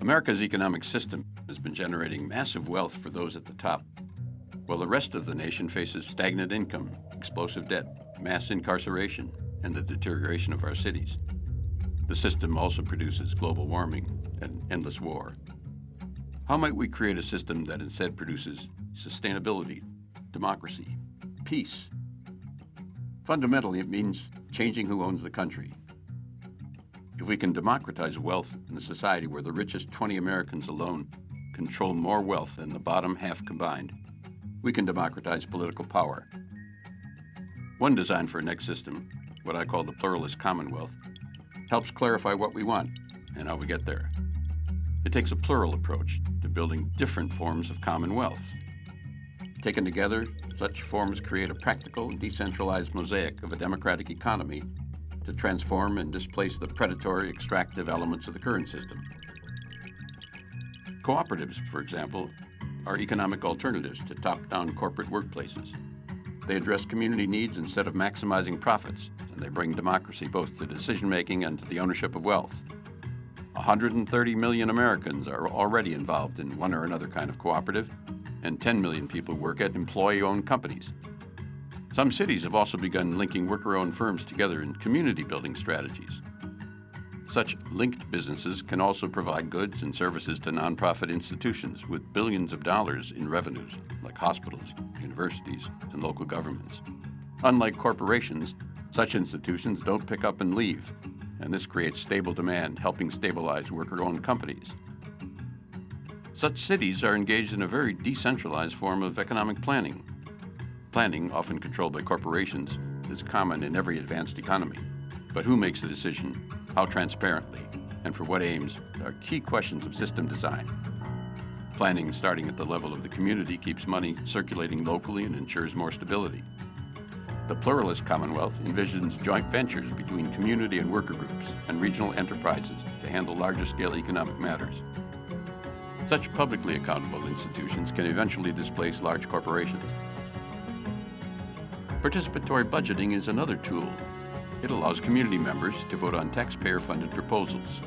America's economic system has been generating massive wealth for those at the top, while the rest of the nation faces stagnant income, explosive debt, mass incarceration, and the deterioration of our cities. The system also produces global warming and endless war. How might we create a system that instead produces sustainability, democracy, peace? Fundamentally, it means changing who owns the country. If we can democratize wealth in a society where the richest 20 Americans alone control more wealth than the bottom half combined, we can democratize political power. One design for a next system, what I call the pluralist commonwealth, helps clarify what we want and how we get there. It takes a plural approach to building different forms of commonwealth. Taken together, such forms create a practical, decentralized mosaic of a democratic economy to transform and displace the predatory, extractive elements of the current system. Cooperatives, for example, are economic alternatives to top-down corporate workplaces. They address community needs instead of maximizing profits, and they bring democracy both to decision-making and to the ownership of wealth. 130 million Americans are already involved in one or another kind of cooperative, and 10 million people work at employee-owned companies. Some cities have also begun linking worker-owned firms together in community-building strategies. Such linked businesses can also provide goods and services to nonprofit institutions with billions of dollars in revenues, like hospitals, universities, and local governments. Unlike corporations, such institutions don't pick up and leave, and this creates stable demand, helping stabilize worker-owned companies. Such cities are engaged in a very decentralized form of economic planning. Planning, often controlled by corporations, is common in every advanced economy. But who makes the decision how transparently, and for what aims are key questions of system design. Planning starting at the level of the community keeps money circulating locally and ensures more stability. The pluralist Commonwealth envisions joint ventures between community and worker groups and regional enterprises to handle larger scale economic matters. Such publicly accountable institutions can eventually displace large corporations. Participatory budgeting is another tool it allows community members to vote on taxpayer-funded proposals.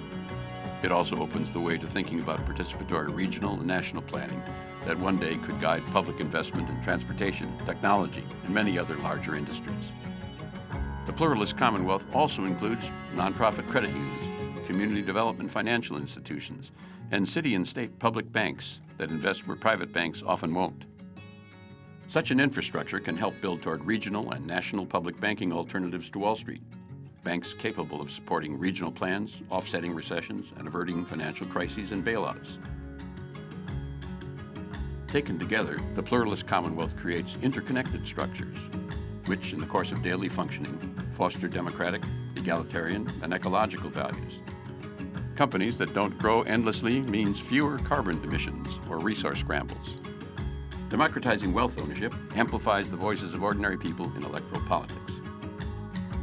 It also opens the way to thinking about participatory regional and national planning that one day could guide public investment in transportation, technology, and many other larger industries. The Pluralist Commonwealth also includes nonprofit credit unions, community development financial institutions, and city and state public banks that invest where private banks often won't. Such an infrastructure can help build toward regional and national public banking alternatives to Wall Street. Banks capable of supporting regional plans, offsetting recessions, and averting financial crises and bailouts. Taken together, the pluralist Commonwealth creates interconnected structures, which, in the course of daily functioning, foster democratic, egalitarian, and ecological values. Companies that don't grow endlessly means fewer carbon emissions or resource scrambles. Democratizing wealth ownership amplifies the voices of ordinary people in electoral politics.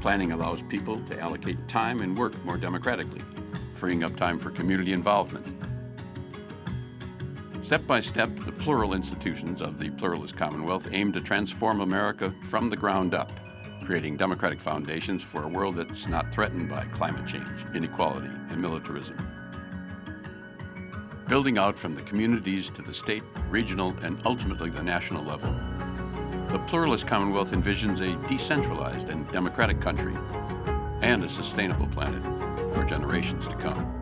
Planning allows people to allocate time and work more democratically, freeing up time for community involvement. Step by step, the plural institutions of the pluralist Commonwealth aim to transform America from the ground up, creating democratic foundations for a world that's not threatened by climate change, inequality, and militarism building out from the communities to the state, regional, and ultimately the national level. The pluralist Commonwealth envisions a decentralized and democratic country and a sustainable planet for generations to come.